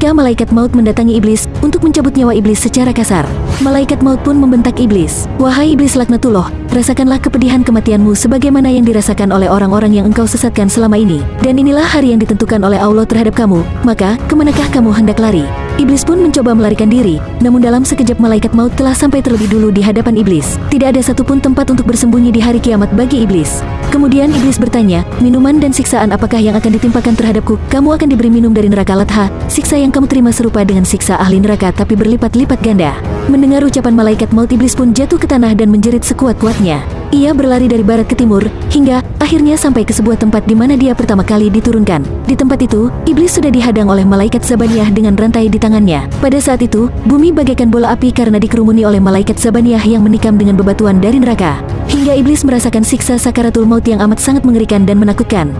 ketika malaikat maut mendatangi iblis untuk mencabut nyawa iblis secara kasar. Malaikat maut pun membentak iblis. Wahai iblis laknatullah, rasakanlah kepedihan kematianmu sebagaimana yang dirasakan oleh orang-orang yang engkau sesatkan selama ini. Dan inilah hari yang ditentukan oleh Allah terhadap kamu, maka ke manakah kamu hendak lari? Iblis pun mencoba melarikan diri, namun dalam sekejap malaikat maut telah sampai terlebih dulu di hadapan iblis. Tidak ada satupun tempat untuk bersembunyi di hari kiamat bagi iblis. Kemudian iblis bertanya, minuman dan siksaan apakah yang akan ditimpakan terhadapku? Kamu akan diberi minum dari neraka Latha. Siksa yang kamu terima serupa dengan siksa ahli neraka tapi berlipat-lipat ganda. Mendengar ucapan malaikat maut iblis pun jatuh ke tanah dan menjerit sekuat-kuatnya. Ia berlari dari barat ke timur, hingga akhirnya sampai ke sebuah tempat di mana dia pertama kali diturunkan. Di tempat itu, iblis sudah dihadang oleh malaikat Zabaniyah dengan rantai di tangannya. Pada saat itu, bumi bagaikan bola api karena dikerumuni oleh malaikat Zabaniyah yang menikam dengan bebatuan dari neraka. Iblis merasakan siksa sakaratul maut yang amat sangat mengerikan dan menakutkan.